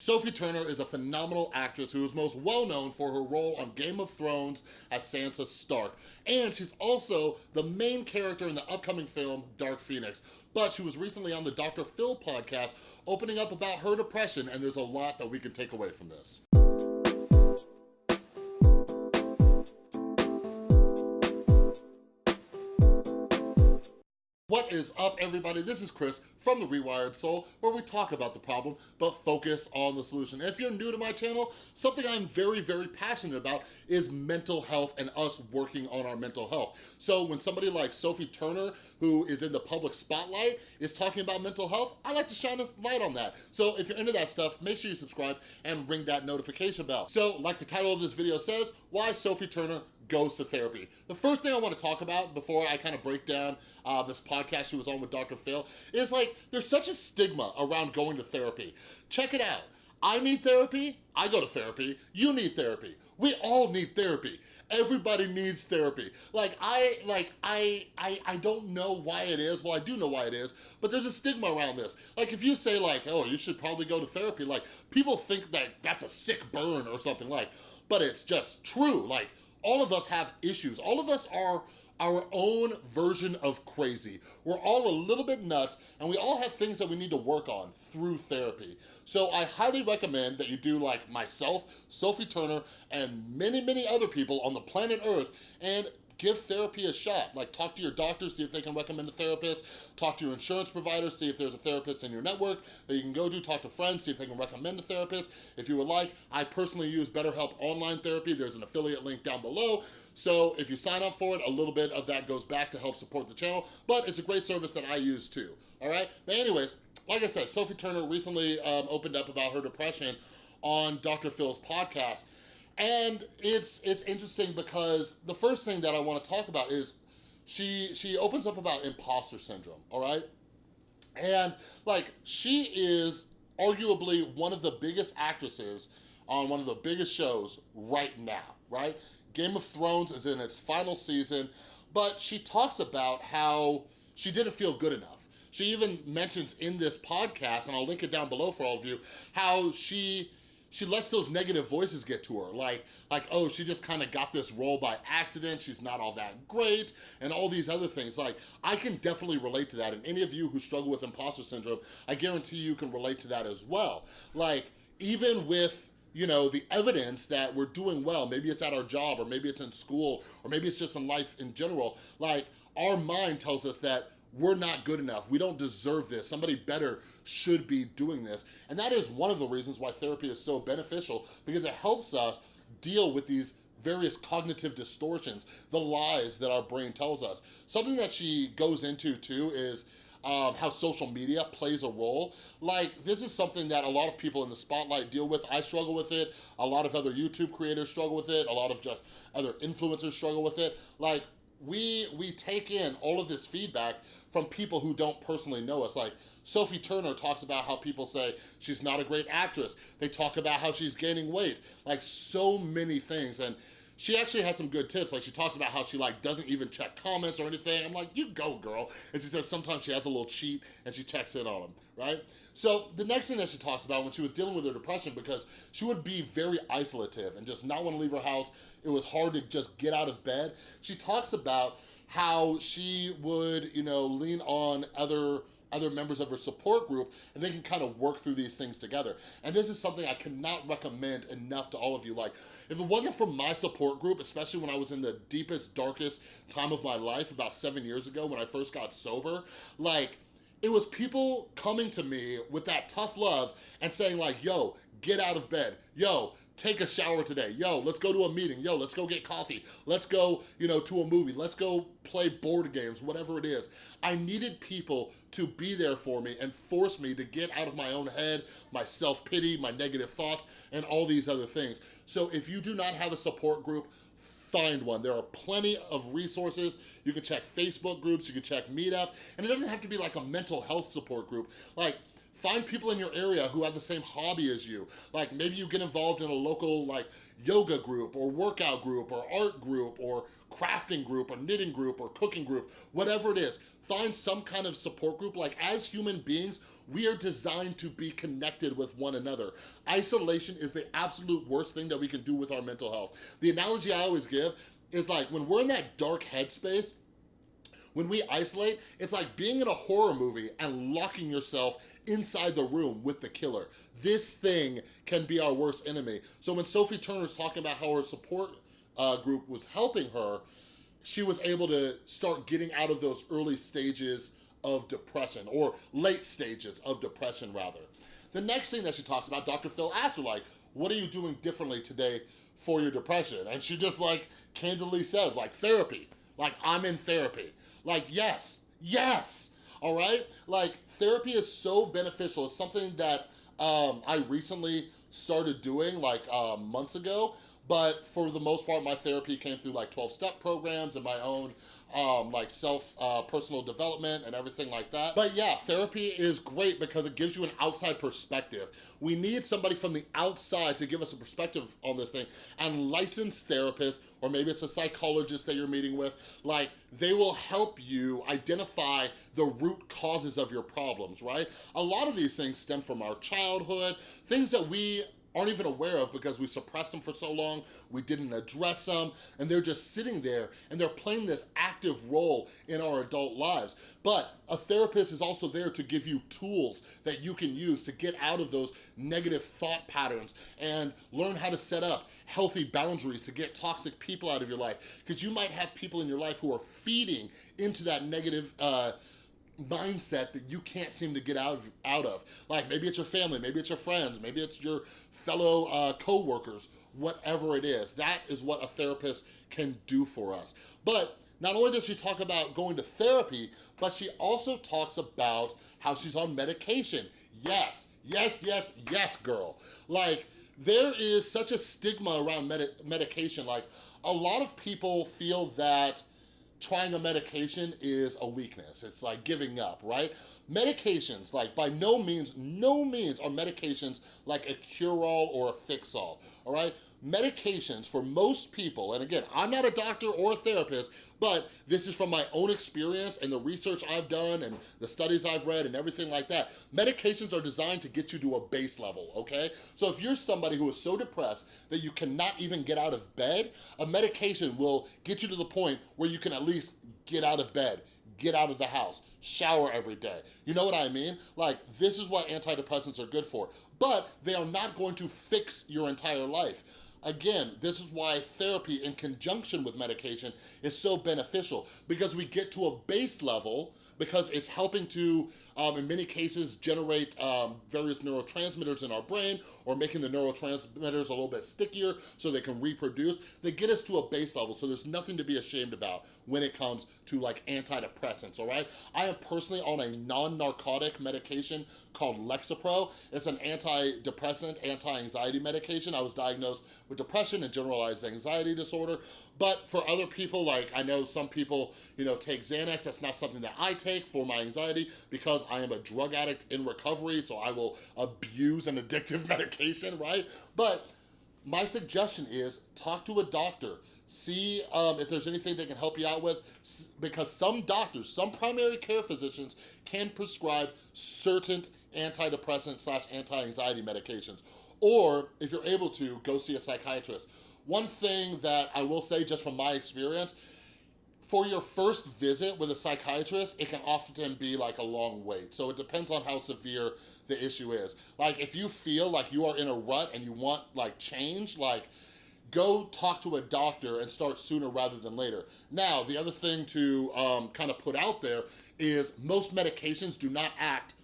Sophie Turner is a phenomenal actress who is most well known for her role on Game of Thrones as Sansa Stark. And she's also the main character in the upcoming film Dark Phoenix. But she was recently on the Dr. Phil podcast opening up about her depression and there's a lot that we can take away from this. Is up, everybody? This is Chris from The Rewired Soul, where we talk about the problem, but focus on the solution. If you're new to my channel, something I'm very, very passionate about is mental health and us working on our mental health. So when somebody like Sophie Turner, who is in the public spotlight, is talking about mental health, I like to shine a light on that. So if you're into that stuff, make sure you subscribe and ring that notification bell. So like the title of this video says, why Sophie Turner goes to therapy. The first thing I want to talk about before I kind of break down uh, this podcast she was on with Dr. Phil is like, there's such a stigma around going to therapy. Check it out. I need therapy, I go to therapy, you need therapy. We all need therapy. Everybody needs therapy. Like I, like I, I, I don't know why it is. Well, I do know why it is, but there's a stigma around this. Like if you say like, oh, you should probably go to therapy, like people think that that's a sick burn or something like, but it's just true. Like all of us have issues. All of us are our own version of crazy. We're all a little bit nuts and we all have things that we need to work on through therapy. So I highly recommend that you do like myself, Sophie Turner, and many, many other people on the planet Earth and give therapy a shot. Like talk to your doctor, see if they can recommend a therapist. Talk to your insurance provider, see if there's a therapist in your network that you can go to. Talk to friends, see if they can recommend a therapist. If you would like, I personally use BetterHelp Online Therapy. There's an affiliate link down below. So if you sign up for it, a little bit of that goes back to help support the channel, but it's a great service that I use too, all right? But anyways, like I said, Sophie Turner recently um, opened up about her depression on Dr. Phil's podcast. And it's it's interesting because the first thing that I want to talk about is she she opens up about imposter syndrome, all right? And like she is arguably one of the biggest actresses on one of the biggest shows right now, right? Game of Thrones is in its final season, but she talks about how she didn't feel good enough. She even mentions in this podcast, and I'll link it down below for all of you, how she she lets those negative voices get to her. Like, like oh, she just kind of got this role by accident. She's not all that great and all these other things. Like, I can definitely relate to that. And any of you who struggle with imposter syndrome, I guarantee you can relate to that as well. Like, even with you know, the evidence that we're doing well, maybe it's at our job or maybe it's in school or maybe it's just in life in general, like our mind tells us that we're not good enough. We don't deserve this. Somebody better should be doing this. And that is one of the reasons why therapy is so beneficial because it helps us deal with these various cognitive distortions, the lies that our brain tells us. Something that she goes into too is um, how social media plays a role. Like, this is something that a lot of people in the spotlight deal with. I struggle with it. A lot of other YouTube creators struggle with it. A lot of just other influencers struggle with it. Like, we we take in all of this feedback from people who don't personally know us. Like Sophie Turner talks about how people say she's not a great actress. They talk about how she's gaining weight. Like so many things. And she actually has some good tips. Like she talks about how she like doesn't even check comments or anything. I'm like, you go girl. And she says sometimes she has a little cheat and she checks in on them, right? So the next thing that she talks about when she was dealing with her depression, because she would be very isolative and just not want to leave her house. It was hard to just get out of bed. She talks about how she would, you know, lean on other other members of her support group and they can kind of work through these things together. And this is something I cannot recommend enough to all of you. Like, if it wasn't for my support group, especially when I was in the deepest, darkest time of my life about seven years ago when I first got sober, like, it was people coming to me with that tough love and saying like, yo, get out of bed. Yo, take a shower today. Yo, let's go to a meeting. Yo, let's go get coffee. Let's go, you know, to a movie. Let's go play board games, whatever it is. I needed people to be there for me and force me to get out of my own head, my self-pity, my negative thoughts, and all these other things. So if you do not have a support group, find one. There are plenty of resources. You can check Facebook groups, you can check Meetup, and it doesn't have to be like a mental health support group. Like Find people in your area who have the same hobby as you. Like maybe you get involved in a local like yoga group or workout group or art group or crafting group or knitting group or cooking group, whatever it is. Find some kind of support group. Like as human beings, we are designed to be connected with one another. Isolation is the absolute worst thing that we can do with our mental health. The analogy I always give is like when we're in that dark headspace, when we isolate, it's like being in a horror movie and locking yourself inside the room with the killer. This thing can be our worst enemy. So when Sophie Turner's talking about how her support uh, group was helping her, she was able to start getting out of those early stages of depression, or late stages of depression rather. The next thing that she talks about, Dr. Phil asked her like, what are you doing differently today for your depression? And she just like candidly says like therapy, like I'm in therapy. Like, yes, yes, all right? Like, therapy is so beneficial. It's something that um, I recently started doing like um, months ago, but for the most part, my therapy came through like 12-step programs and my own um, like self uh, personal development and everything like that. But yeah, therapy is great because it gives you an outside perspective. We need somebody from the outside to give us a perspective on this thing and licensed therapists, or maybe it's a psychologist that you're meeting with, like they will help you identify the root causes of your problems, right? A lot of these things stem from our childhood, things that we aren't even aware of because we suppressed them for so long, we didn't address them, and they're just sitting there and they're playing this active role in our adult lives. But a therapist is also there to give you tools that you can use to get out of those negative thought patterns and learn how to set up healthy boundaries to get toxic people out of your life. Because you might have people in your life who are feeding into that negative uh, mindset that you can't seem to get out of, out of. Like maybe it's your family, maybe it's your friends, maybe it's your fellow uh, co-workers, whatever it is. That is what a therapist can do for us. But not only does she talk about going to therapy, but she also talks about how she's on medication. Yes, yes, yes, yes, girl. Like, there is such a stigma around med medication. Like, a lot of people feel that trying a medication is a weakness. It's like giving up, right? Medications, like by no means, no means are medications like a cure-all or a fix-all, all right? Medications for most people, and again, I'm not a doctor or a therapist, but this is from my own experience and the research I've done and the studies I've read and everything like that. Medications are designed to get you to a base level, okay? So if you're somebody who is so depressed that you cannot even get out of bed, a medication will get you to the point where you can at least get out of bed, get out of the house, shower every day. You know what I mean? Like, this is what antidepressants are good for, but they are not going to fix your entire life. Again, this is why therapy in conjunction with medication is so beneficial because we get to a base level because it's helping to, um, in many cases, generate um, various neurotransmitters in our brain or making the neurotransmitters a little bit stickier so they can reproduce. They get us to a base level, so there's nothing to be ashamed about when it comes to like antidepressants, all right? I am personally on a non-narcotic medication called Lexapro. It's an antidepressant, anti-anxiety medication. I was diagnosed with depression and generalized anxiety disorder. But for other people, like I know some people, you know, take Xanax. That's not something that I take for my anxiety because I am a drug addict in recovery. So I will abuse an addictive medication, right? But my suggestion is talk to a doctor. See um, if there's anything they can help you out with because some doctors, some primary care physicians can prescribe certain antidepressant slash anti-anxiety medications. Or if you're able to, go see a psychiatrist. One thing that I will say just from my experience, for your first visit with a psychiatrist, it can often be like a long wait. So it depends on how severe the issue is. Like if you feel like you are in a rut and you want like change, like go talk to a doctor and start sooner rather than later. Now, the other thing to um, kind of put out there is most medications do not act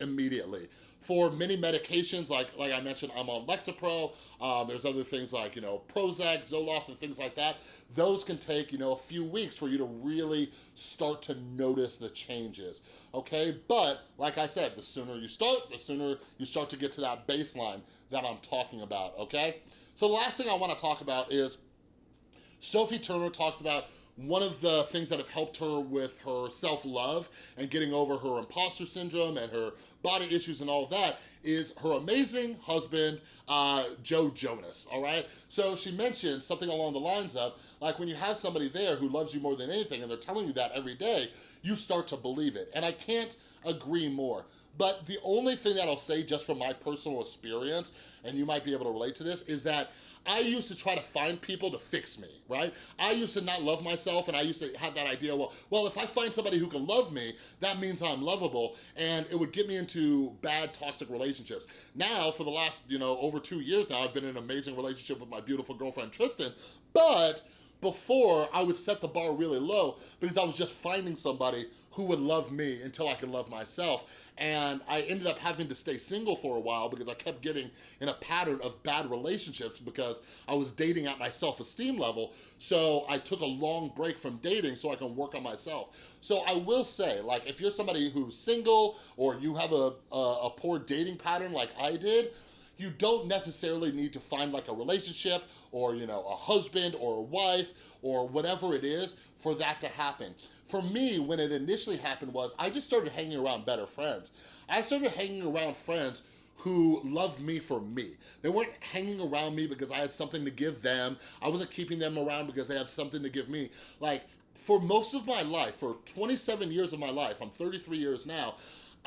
immediately. For many medications, like like I mentioned, I'm on Lexapro. Um, there's other things like, you know, Prozac, Zoloft, and things like that. Those can take, you know, a few weeks for you to really start to notice the changes, okay? But, like I said, the sooner you start, the sooner you start to get to that baseline that I'm talking about, okay? So the last thing I wanna talk about is Sophie Turner talks about one of the things that have helped her with her self-love and getting over her imposter syndrome and her body issues and all of that is her amazing husband, uh, Joe Jonas, all right? So she mentioned something along the lines of, like when you have somebody there who loves you more than anything and they're telling you that every day, you start to believe it. And I can't agree more. But the only thing that I'll say just from my personal experience, and you might be able to relate to this, is that I used to try to find people to fix me, right? I used to not love myself and I used to have that idea, well, well, if I find somebody who can love me, that means I'm lovable and it would get me into bad toxic relationships. Now, for the last, you know, over two years now, I've been in an amazing relationship with my beautiful girlfriend, Tristan, but before, I would set the bar really low because I was just finding somebody who would love me until I could love myself. And I ended up having to stay single for a while because I kept getting in a pattern of bad relationships because I was dating at my self-esteem level. So I took a long break from dating so I can work on myself. So I will say, like, if you're somebody who's single or you have a, a, a poor dating pattern like I did, you don't necessarily need to find like a relationship or, you know, a husband or a wife or whatever it is for that to happen. For me, when it initially happened was I just started hanging around better friends. I started hanging around friends who loved me for me. They weren't hanging around me because I had something to give them. I wasn't keeping them around because they had something to give me. Like, for most of my life, for 27 years of my life, I'm 33 years now,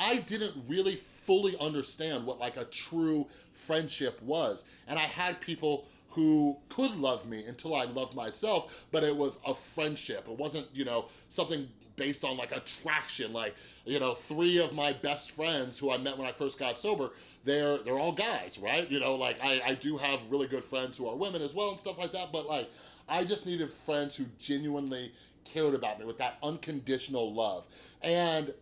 I didn't really fully understand what like a true friendship was. And I had people who could love me until I loved myself, but it was a friendship. It wasn't, you know, something based on like attraction. Like, you know, three of my best friends who I met when I first got sober, they're they're all guys, right? You know, like I, I do have really good friends who are women as well and stuff like that, but like, I just needed friends who genuinely cared about me with that unconditional love. And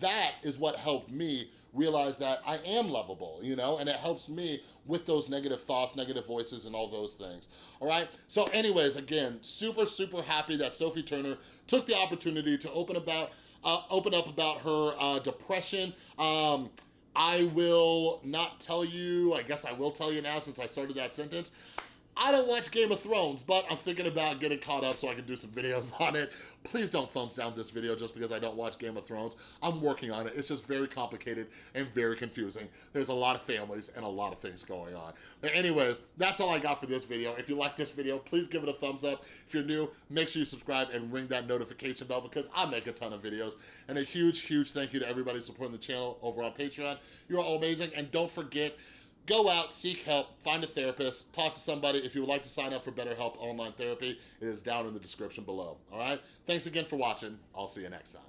that is what helped me realize that I am lovable, you know, and it helps me with those negative thoughts, negative voices, and all those things, all right? So anyways, again, super, super happy that Sophie Turner took the opportunity to open about, uh, open up about her uh, depression. Um, I will not tell you, I guess I will tell you now since I started that sentence, I don't watch Game of Thrones, but I'm thinking about getting caught up so I can do some videos on it. Please don't thumbs down this video just because I don't watch Game of Thrones. I'm working on it. It's just very complicated and very confusing. There's a lot of families and a lot of things going on. But anyways, that's all I got for this video. If you like this video, please give it a thumbs up. If you're new, make sure you subscribe and ring that notification bell because I make a ton of videos. And a huge, huge thank you to everybody supporting the channel over on Patreon. You're all amazing. And don't forget, go out, seek help, find a therapist, talk to somebody. If you would like to sign up for BetterHelp Online Therapy, it is down in the description below, all right? Thanks again for watching. I'll see you next time.